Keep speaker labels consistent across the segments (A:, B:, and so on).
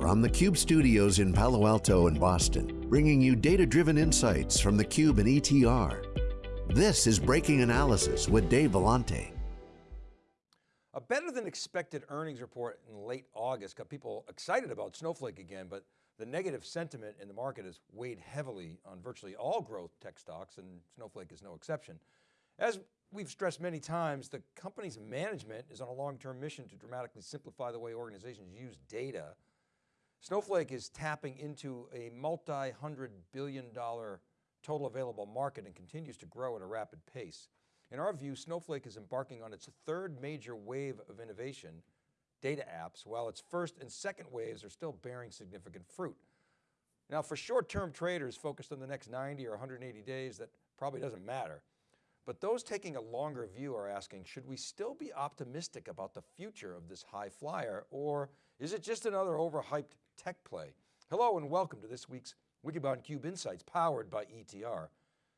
A: From the Cube studios in Palo Alto and Boston, bringing you data-driven insights from the Cube and ETR. This is Breaking Analysis with Dave Vellante.
B: A better than expected earnings report in late August got people excited about Snowflake again, but the negative sentiment in the market has weighed heavily on virtually all growth tech stocks and Snowflake is no exception. As we've stressed many times, the company's management is on a long-term mission to dramatically simplify the way organizations use data. Snowflake is tapping into a multi-hundred billion dollar total available market and continues to grow at a rapid pace. In our view, Snowflake is embarking on its third major wave of innovation, data apps, while its first and second waves are still bearing significant fruit. Now for short-term traders focused on the next 90 or 180 days, that probably doesn't matter. But those taking a longer view are asking, should we still be optimistic about the future of this high flyer or is it just another overhyped tech play? Hello and welcome to this week's Wikibon Cube Insights powered by ETR.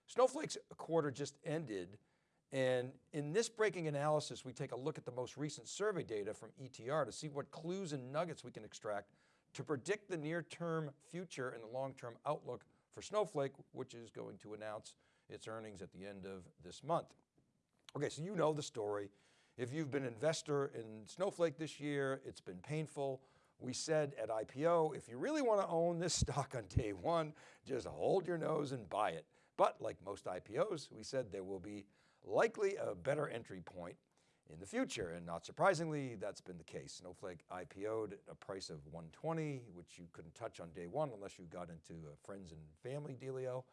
B: Snowflake's quarter just ended and in this breaking analysis, we take a look at the most recent survey data from ETR to see what clues and nuggets we can extract to predict the near term future and the long-term outlook for Snowflake, which is going to announce its earnings at the end of this month. Okay, so you know the story. If you've been an investor in Snowflake this year, it's been painful. We said at IPO, if you really want to own this stock on day one, just hold your nose and buy it. But like most IPOs, we said there will be likely a better entry point in the future. And not surprisingly, that's been the case. Snowflake IPO'd at a price of 120, which you couldn't touch on day one unless you got into a friends and family dealio.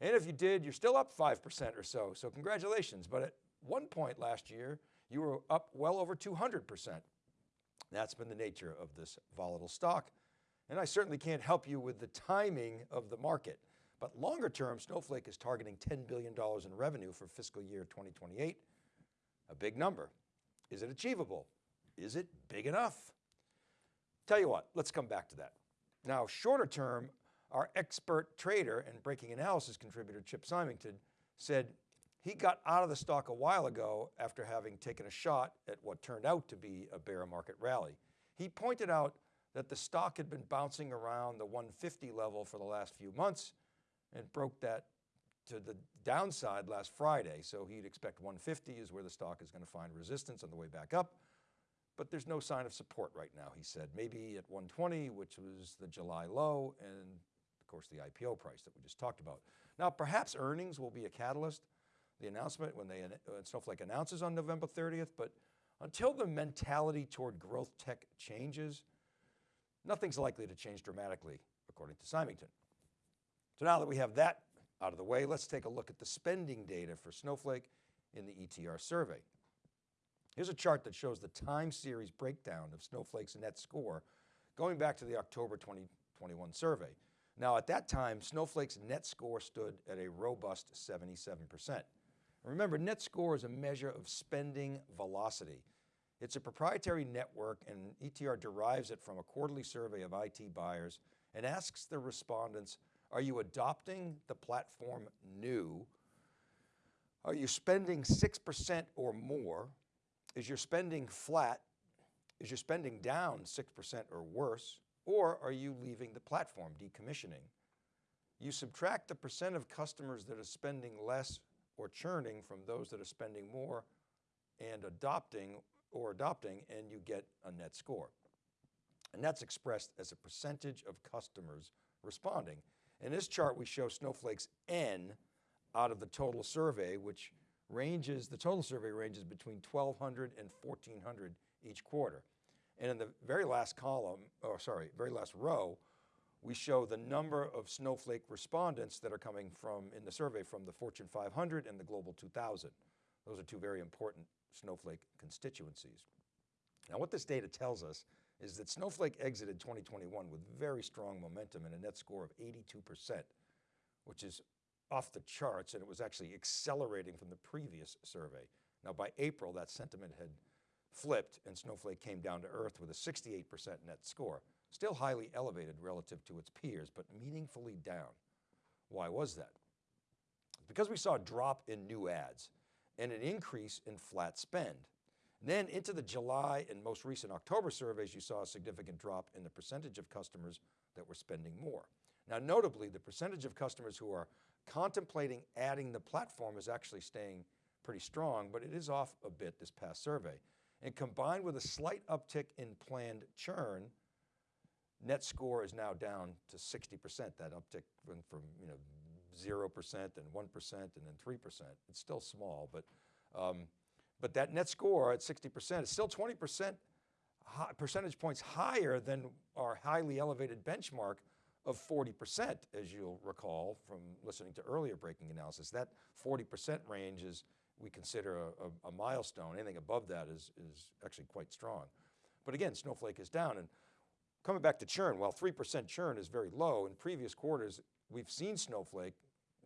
B: And if you did, you're still up 5% or so. So congratulations. But at one point last year, you were up well over 200%. That's been the nature of this volatile stock. And I certainly can't help you with the timing of the market. But longer term, Snowflake is targeting $10 billion in revenue for fiscal year 2028. A big number. Is it achievable? Is it big enough? Tell you what, let's come back to that. Now, shorter term, our expert trader and breaking analysis contributor, Chip Symington, said he got out of the stock a while ago after having taken a shot at what turned out to be a bear market rally. He pointed out that the stock had been bouncing around the 150 level for the last few months and broke that to the downside last Friday. So he'd expect 150 is where the stock is going to find resistance on the way back up. But there's no sign of support right now, he said. Maybe at 120, which was the July low, and of course the IPO price that we just talked about. Now perhaps earnings will be a catalyst, the announcement when they when Snowflake announces on November 30th, but until the mentality toward growth tech changes, nothing's likely to change dramatically, according to Symington. So now that we have that out of the way, let's take a look at the spending data for Snowflake in the ETR survey. Here's a chart that shows the time series breakdown of Snowflake's net score going back to the October 2021 survey. Now at that time, Snowflake's net score stood at a robust 77%. Remember, net score is a measure of spending velocity. It's a proprietary network and ETR derives it from a quarterly survey of IT buyers and asks the respondents, are you adopting the platform new? Are you spending 6% or more? Is your spending flat? Is your spending down 6% or worse? Or are you leaving the platform, decommissioning? You subtract the percent of customers that are spending less or churning from those that are spending more and adopting or adopting and you get a net score. And that's expressed as a percentage of customers responding. In this chart, we show Snowflake's N out of the total survey, which ranges, the total survey ranges between 1,200 and 1,400 each quarter. And in the very last column, or sorry, very last row, we show the number of Snowflake respondents that are coming from, in the survey from the Fortune 500 and the Global 2000. Those are two very important Snowflake constituencies. Now what this data tells us is that Snowflake exited 2021 with very strong momentum and a net score of 82%, which is off the charts and it was actually accelerating from the previous survey. Now by April, that sentiment had flipped and Snowflake came down to earth with a 68% net score. Still highly elevated relative to its peers, but meaningfully down. Why was that? Because we saw a drop in new ads and an increase in flat spend. then into the July and most recent October surveys, you saw a significant drop in the percentage of customers that were spending more. Now notably, the percentage of customers who are contemplating adding the platform is actually staying pretty strong, but it is off a bit this past survey. And combined with a slight uptick in planned churn, net score is now down to 60%. That uptick went from you know 0% and 1% and then 3%. It's still small, but, um, but that net score at 60% is still 20% percentage points higher than our highly elevated benchmark of 40%, as you'll recall from listening to earlier breaking analysis. That 40% range is, we consider a, a, a, milestone. Anything above that is, is actually quite strong. But again, Snowflake is down. And coming back to churn, while 3% churn is very low, in previous quarters, we've seen Snowflake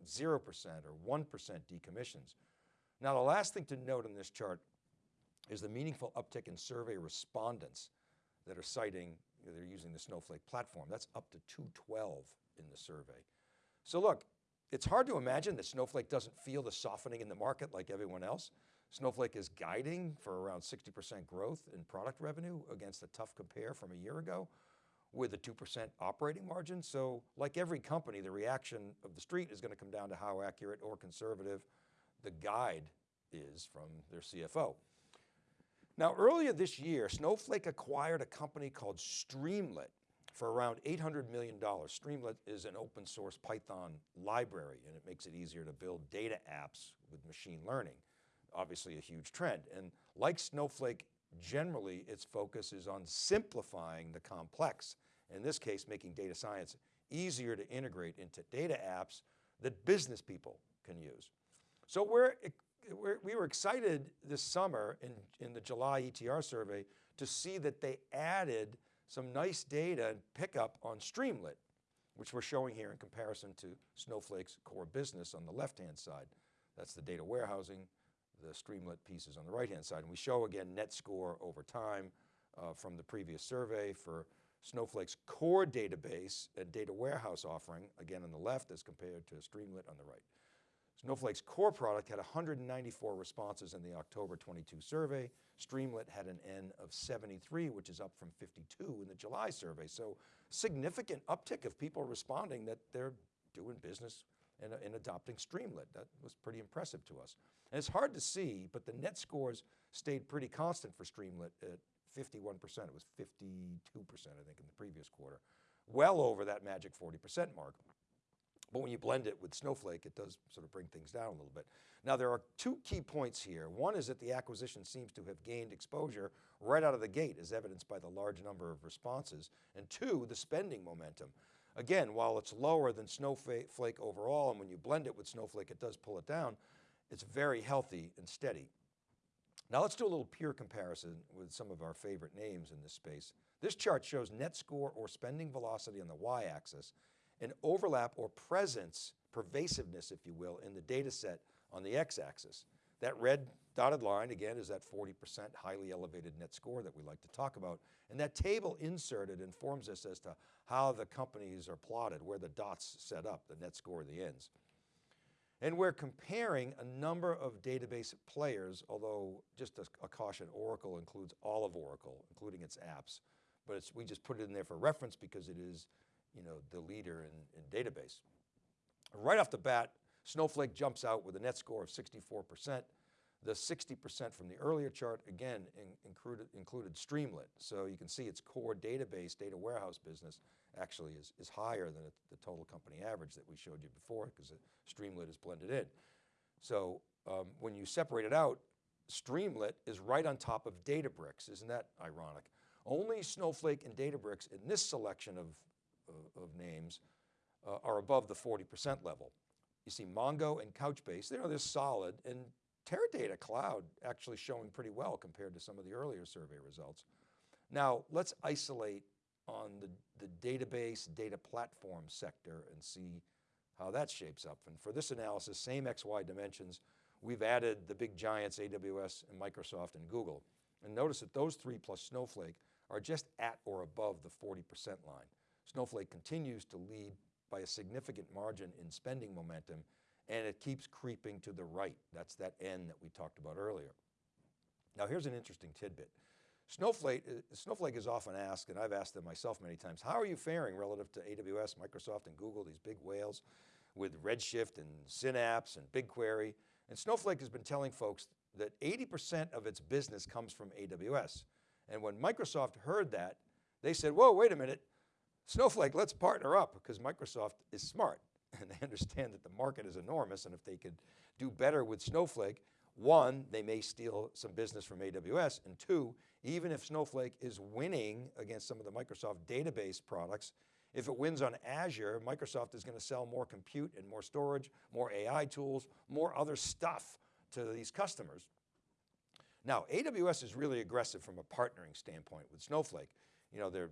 B: 0% or 1% decommissions. Now the last thing to note in this chart is the meaningful uptick in survey respondents that are citing, they're using the Snowflake platform. That's up to 212 in the survey. So look, it's hard to imagine that Snowflake doesn't feel the softening in the market like everyone else. Snowflake is guiding for around 60% growth in product revenue against a tough compare from a year ago with a 2% operating margin. So like every company, the reaction of the street is going to come down to how accurate or conservative the guide is from their CFO. Now earlier this year, Snowflake acquired a company called Streamlit for around $800 million. Streamlit is an open source Python library and it makes it easier to build data apps with machine learning. Obviously a huge trend. And like Snowflake, generally its focus is on simplifying the complex. In this case, making data science easier to integrate into data apps that business people can use. So we're, we're, we were excited this summer in, in the July ETR survey to see that they added some nice data and pickup on Streamlit, which we're showing here in comparison to Snowflake's core business on the left-hand side. That's the data warehousing, the Streamlit pieces on the right-hand side. And we show again net score over time uh, from the previous survey for Snowflake's core database and data warehouse offering, again on the left as compared to Streamlit on the right. Snowflake's core product had 194 responses in the October 22 survey. Streamlit had an N of 73, which is up from 52 in the July survey. So significant uptick of people responding that they're doing business and adopting Streamlit. That was pretty impressive to us. And it's hard to see, but the net scores stayed pretty constant for Streamlit at 51%. It was 52%, I think, in the previous quarter. Well over that magic 40% mark. But when you blend it with Snowflake, it does sort of bring things down a little bit. Now there are two key points here. One is that the acquisition seems to have gained exposure right out of the gate as evidenced by the large number of responses. And two, the spending momentum. Again, while it's lower than Snowflake overall, and when you blend it with Snowflake, it does pull it down, it's very healthy and steady. Now let's do a little peer comparison with some of our favorite names in this space. This chart shows net score or spending velocity on the y-axis and overlap or presence, pervasiveness, if you will, in the data set on the x-axis. That red dotted line, again, is that 40% highly elevated net score that we like to talk about. And that table inserted informs us as to how the companies are plotted, where the dots set up, the net score, the ends. And we're comparing a number of database players, although just a, a caution, Oracle includes all of Oracle, including its apps. But we just put it in there for reference because it is you know, the leader in, in database. Right off the bat, Snowflake jumps out with a net score of 64%. The 60% from the earlier chart, again, in, included, included Streamlit. So you can see its core database, data warehouse business actually is, is higher than the total company average that we showed you before because Streamlit is blended in. So um, when you separate it out, Streamlit is right on top of Databricks. Isn't that ironic? Only Snowflake and Databricks in this selection of, of, of names uh, are above the 40% level. You see Mongo and Couchbase, they're, they're solid and Teradata Cloud actually showing pretty well compared to some of the earlier survey results. Now let's isolate on the, the database data platform sector and see how that shapes up. And for this analysis, same XY dimensions, we've added the big giants, AWS and Microsoft and Google. And notice that those three plus Snowflake are just at or above the 40% line. Snowflake continues to lead by a significant margin in spending momentum and it keeps creeping to the right. That's that N that we talked about earlier. Now here's an interesting tidbit. Snowflake, uh, Snowflake is often asked, and I've asked them myself many times, how are you faring relative to AWS, Microsoft, and Google, these big whales with Redshift and Synapse and BigQuery? And Snowflake has been telling folks that 80% of its business comes from AWS. And when Microsoft heard that, they said, whoa, wait a minute, Snowflake, let's partner up because Microsoft is smart and they understand that the market is enormous and if they could do better with Snowflake, one, they may steal some business from AWS and two, even if Snowflake is winning against some of the Microsoft database products, if it wins on Azure, Microsoft is going to sell more compute and more storage, more AI tools, more other stuff to these customers. Now, AWS is really aggressive from a partnering standpoint with Snowflake. You know, they're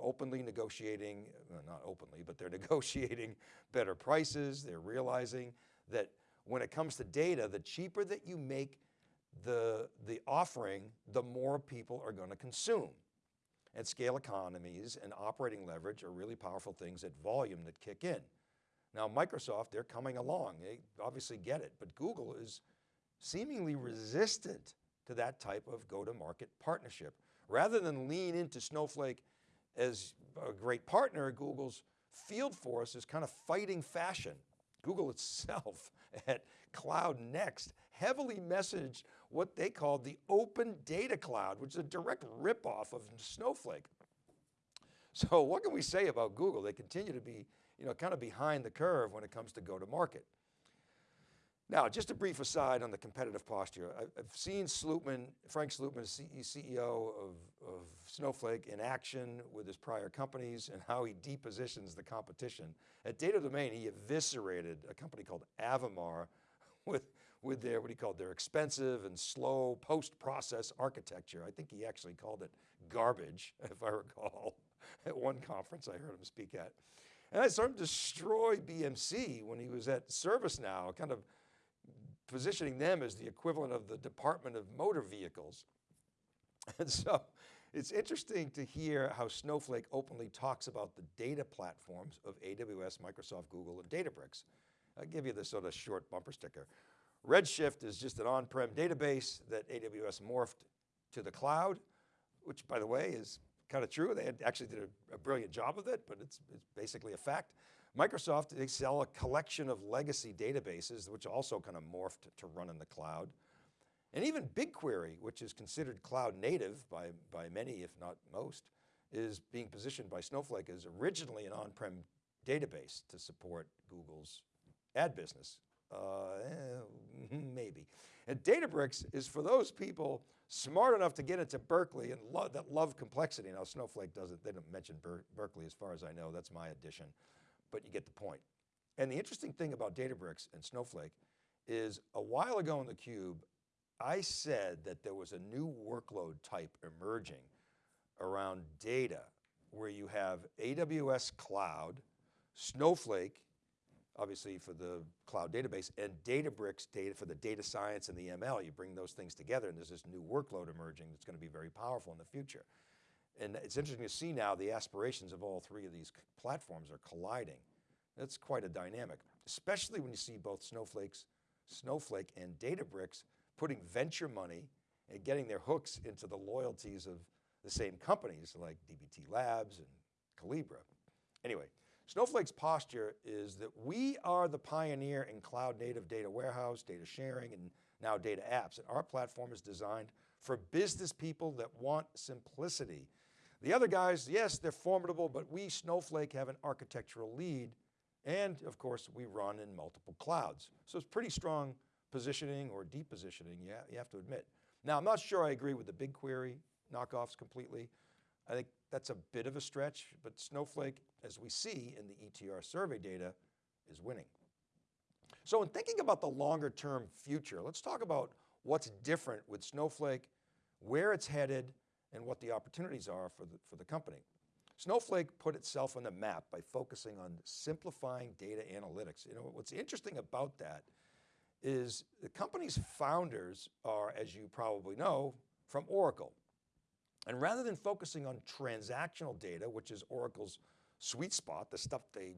B: openly negotiating, well, not openly, but they're negotiating better prices. They're realizing that when it comes to data, the cheaper that you make the, the offering, the more people are going to consume. And scale economies and operating leverage are really powerful things at volume that kick in. Now Microsoft, they're coming along. They obviously get it, but Google is seemingly resistant to that type of go-to-market partnership. Rather than lean into Snowflake as a great partner, Google's field force is kind of fighting fashion. Google itself at Cloud Next heavily messaged what they called the open data cloud, which is a direct ripoff of Snowflake. So what can we say about Google? They continue to be you know, kind of behind the curve when it comes to go to market. Now, just a brief aside on the competitive posture. I've seen Slootman, Frank Slootman, CEO of, of Snowflake in action with his prior companies and how he depositions the competition. At Data Domain, he eviscerated a company called Avamar with, with their, what he called their expensive and slow post-process architecture. I think he actually called it garbage, if I recall, at one conference I heard him speak at. And I saw him destroy BMC when he was at ServiceNow, kind of positioning them as the equivalent of the Department of Motor Vehicles. And so it's interesting to hear how Snowflake openly talks about the data platforms of AWS, Microsoft, Google, and Databricks. I'll give you this sort of short bumper sticker. Redshift is just an on-prem database that AWS morphed to the cloud, which by the way is kind of true. They actually did a, a brilliant job of it, but it's, it's basically a fact. Microsoft, they sell a collection of legacy databases, which also kind of morphed to run in the cloud. And even BigQuery, which is considered cloud native by, by many, if not most, is being positioned by Snowflake as originally an on-prem database to support Google's ad business. Uh, eh, maybe. And Databricks is for those people smart enough to get into Berkeley and lo that love complexity. Now Snowflake doesn't, they don't mention Ber Berkeley as far as I know, that's my addition but you get the point. And the interesting thing about Databricks and Snowflake is a while ago in theCUBE, I said that there was a new workload type emerging around data where you have AWS cloud, Snowflake, obviously for the cloud database, and Databricks data for the data science and the ML. You bring those things together and there's this new workload emerging that's going to be very powerful in the future. And it's interesting to see now the aspirations of all three of these platforms are colliding. That's quite a dynamic, especially when you see both Snowflake's, Snowflake and Databricks putting venture money and getting their hooks into the loyalties of the same companies like DBT Labs and Collibra. Anyway, Snowflake's posture is that we are the pioneer in cloud native data warehouse, data sharing, and now data apps. And our platform is designed for business people that want simplicity the other guys, yes, they're formidable, but we, Snowflake, have an architectural lead. And of course, we run in multiple clouds. So it's pretty strong positioning or deep positioning, yeah, you have to admit. Now, I'm not sure I agree with the BigQuery knockoffs completely. I think that's a bit of a stretch, but Snowflake, as we see in the ETR survey data, is winning. So in thinking about the longer term future, let's talk about what's different with Snowflake, where it's headed, and what the opportunities are for the, for the company. Snowflake put itself on the map by focusing on simplifying data analytics. You know, what's interesting about that is the company's founders are, as you probably know, from Oracle. And rather than focusing on transactional data, which is Oracle's sweet spot, the stuff they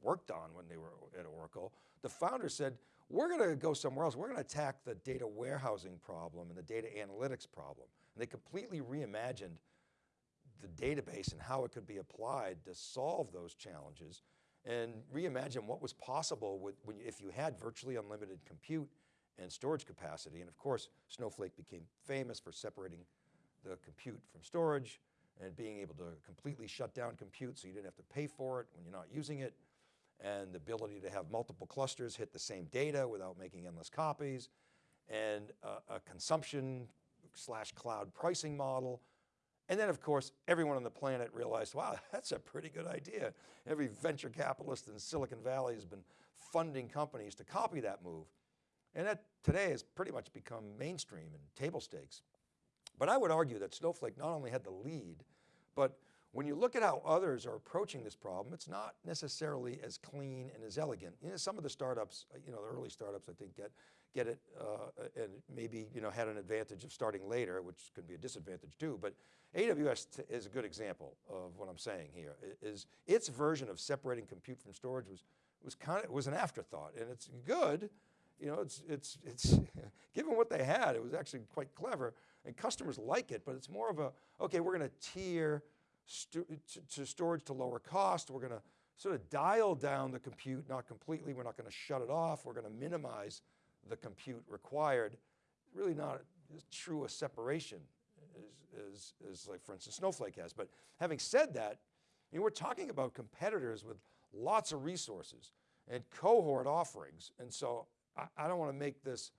B: worked on when they were at Oracle, the founder said, we're going to go somewhere else. We're going to attack the data warehousing problem and the data analytics problem. And they completely reimagined the database and how it could be applied to solve those challenges and reimagine what was possible with, when, if you had virtually unlimited compute and storage capacity. And of course, Snowflake became famous for separating the compute from storage and being able to completely shut down compute so you didn't have to pay for it when you're not using it and the ability to have multiple clusters hit the same data without making endless copies and a, a consumption slash cloud pricing model. And then of course, everyone on the planet realized, wow, that's a pretty good idea. Every venture capitalist in Silicon Valley has been funding companies to copy that move. And that today has pretty much become mainstream and table stakes. But I would argue that Snowflake not only had the lead, but when you look at how others are approaching this problem, it's not necessarily as clean and as elegant. You know, some of the startups, you know, the early startups I think get, get it uh, and maybe you know, had an advantage of starting later, which could be a disadvantage too, but AWS is a good example of what I'm saying here, is its version of separating compute from storage was, was kind of, was an afterthought and it's good, you know, it's, it's, it's given what they had, it was actually quite clever and customers like it, but it's more of a, okay, we're going to tier st to storage to lower cost. We're going to sort of dial down the compute, not completely, we're not going to shut it off. We're going to minimize the compute required. Really not as true a separation as, as, as like for instance Snowflake has. But having said that, you know, we're talking about competitors with lots of resources and cohort offerings. And so I, I don't want to make this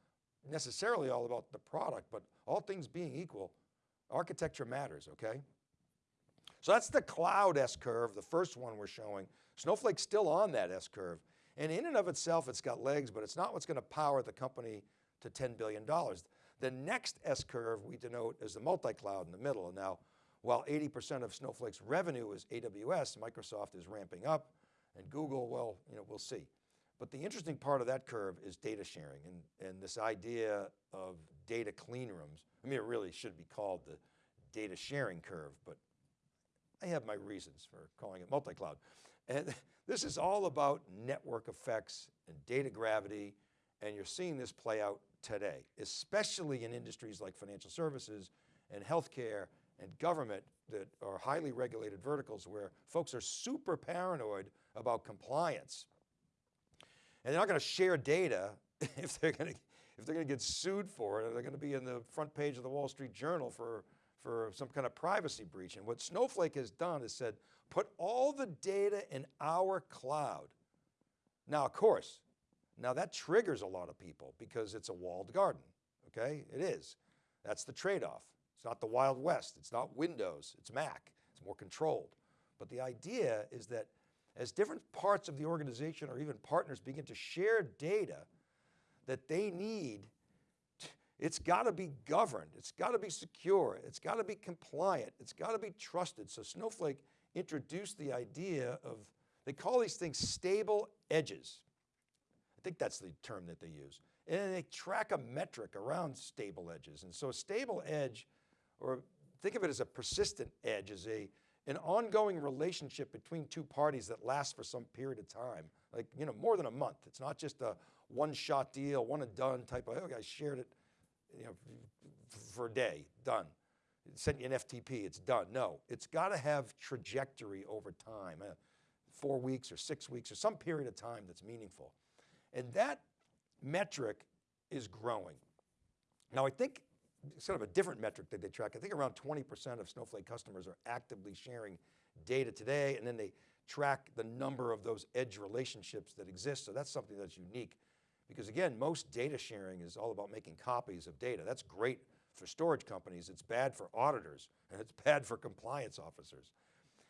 B: necessarily all about the product, but all things being equal, architecture matters, okay? So that's the cloud S-curve, the first one we're showing. Snowflake's still on that S-curve. And in and of itself, it's got legs, but it's not what's going to power the company to $10 billion. The next S-curve we denote as the multi-cloud in the middle. And now, while 80% of Snowflake's revenue is AWS, Microsoft is ramping up, and Google, well, you know, we'll see. But the interesting part of that curve is data sharing and, and this idea of data clean rooms. I mean, it really should be called the data sharing curve, but I have my reasons for calling it multi-cloud. And this is all about network effects and data gravity, and you're seeing this play out today, especially in industries like financial services and healthcare and government that are highly regulated verticals where folks are super paranoid about compliance. And they're not going to share data if they're going to, if they're going to get sued for it, or they're going to be in the front page of the Wall Street Journal for, for some kind of privacy breach. And what Snowflake has done is said, put all the data in our cloud. Now, of course, now that triggers a lot of people because it's a walled garden, okay? It is. That's the trade-off. It's not the Wild West. It's not Windows, it's Mac. It's more controlled. But the idea is that as different parts of the organization or even partners begin to share data that they need, it's got to be governed, it's got to be secure, it's got to be compliant, it's got to be trusted. So Snowflake introduced the idea of, they call these things stable edges. I think that's the term that they use. And they track a metric around stable edges. And so a stable edge, or think of it as a persistent edge, is a an ongoing relationship between two parties that lasts for some period of time, like, you know, more than a month. It's not just a one shot deal, one and done type of, oh, I shared it, you know, for a day, done. Sent you an FTP, it's done. No, it's got to have trajectory over time, uh, four weeks or six weeks or some period of time that's meaningful. And that metric is growing. Now I think sort of a different metric that they track. I think around 20% of Snowflake customers are actively sharing data today, and then they track the number of those edge relationships that exist. So that's something that's unique. Because again, most data sharing is all about making copies of data. That's great for storage companies. It's bad for auditors, and it's bad for compliance officers.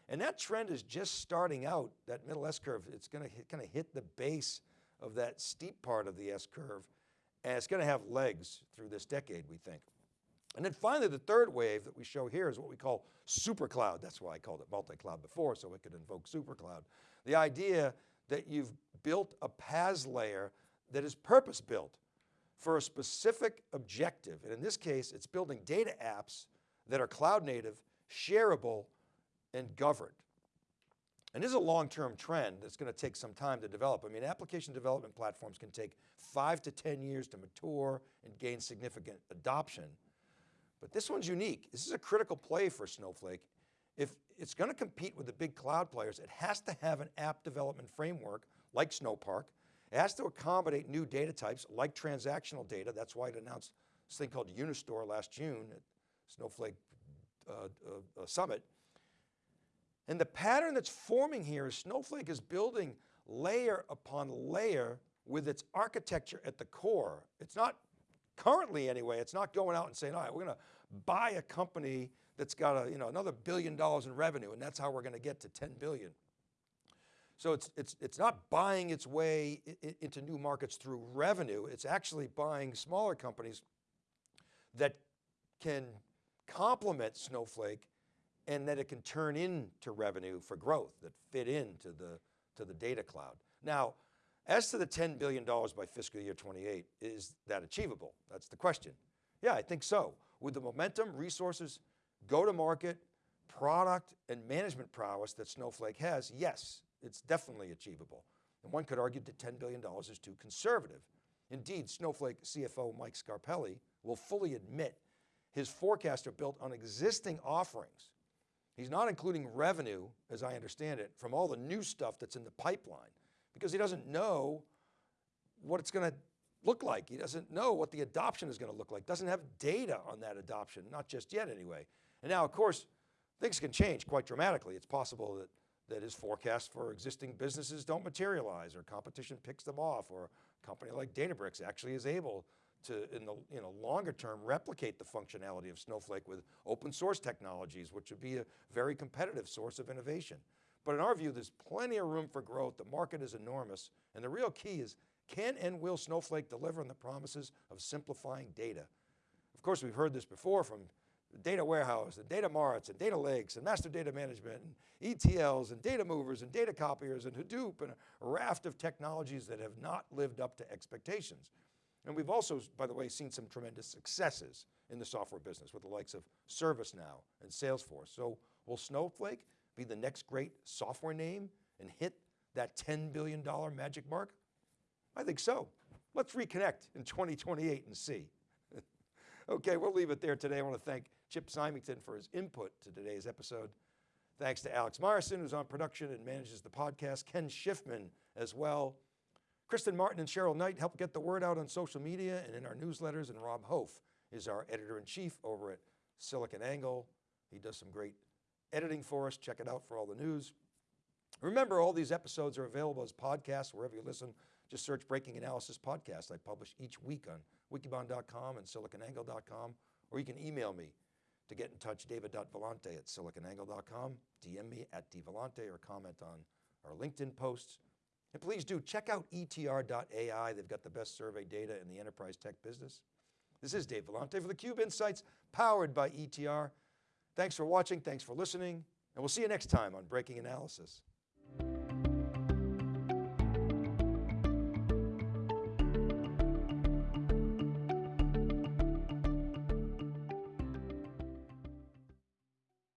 B: And that trend is just starting out, that middle S-curve. It's going to kind of hit the base of that steep part of the S-curve, and it's going to have legs through this decade, we think. And then finally, the third wave that we show here is what we call super cloud. That's why I called it multi-cloud before, so it could invoke super cloud. The idea that you've built a PaaS layer that is purpose built for a specific objective. And in this case, it's building data apps that are cloud native, shareable, and governed. And this is a long-term trend that's going to take some time to develop. I mean, application development platforms can take five to 10 years to mature and gain significant adoption. But this one's unique. This is a critical play for Snowflake. If it's going to compete with the big cloud players, it has to have an app development framework like Snowpark. It has to accommodate new data types like transactional data. That's why it announced this thing called Unistore last June at Snowflake uh, uh, uh, Summit. And the pattern that's forming here is Snowflake is building layer upon layer with its architecture at the core. It's not, currently anyway, it's not going out and saying, all right, we're going to buy a company that's got a, you know, another billion dollars in revenue and that's how we're going to get to 10 billion. So it's, it's, it's not buying its way into new markets through revenue, it's actually buying smaller companies that can complement Snowflake and that it can turn into revenue for growth that fit into the, to the data cloud. Now, as to the $10 billion by fiscal year 28, is that achievable? That's the question. Yeah, I think so. With the momentum, resources, go to market, product and management prowess that Snowflake has, yes, it's definitely achievable. And one could argue that $10 billion is too conservative. Indeed, Snowflake CFO Mike Scarpelli will fully admit his forecasts are built on existing offerings He's not including revenue, as I understand it, from all the new stuff that's in the pipeline because he doesn't know what it's going to look like. He doesn't know what the adoption is going to look like. Doesn't have data on that adoption, not just yet anyway. And now of course, things can change quite dramatically. It's possible that, that his forecasts for existing businesses don't materialize or competition picks them off or a company like Databricks actually is able to, in the you know, longer term, replicate the functionality of Snowflake with open source technologies, which would be a very competitive source of innovation. But in our view, there's plenty of room for growth. The market is enormous. And the real key is, can and will Snowflake deliver on the promises of simplifying data? Of course, we've heard this before from data warehouse and data marts and data lakes and master data management and ETLs and data movers and data copiers and Hadoop and a raft of technologies that have not lived up to expectations. And we've also, by the way, seen some tremendous successes in the software business with the likes of ServiceNow and Salesforce. So will Snowflake be the next great software name and hit that $10 billion magic mark? I think so. Let's reconnect in 2028 and see. okay, we'll leave it there today. I want to thank Chip Symington for his input to today's episode. Thanks to Alex Myerson, who's on production and manages the podcast, Ken Schiffman as well. Kristen Martin and Cheryl Knight help get the word out on social media and in our newsletters, and Rob Hof is our editor-in-chief over at SiliconANGLE. He does some great editing for us. Check it out for all the news. Remember, all these episodes are available as podcasts wherever you listen. Just search Breaking Analysis Podcast. I publish each week on wikibon.com and siliconangle.com, or you can email me to get in touch, david.vellante at siliconangle.com, DM me at dvellante or comment on our LinkedIn posts. And please do check out etr.ai. They've got the best survey data in the enterprise tech business. This is Dave Vellante for theCUBE Insights, powered by ETR. Thanks for watching, thanks for listening, and we'll see you next time on Breaking Analysis.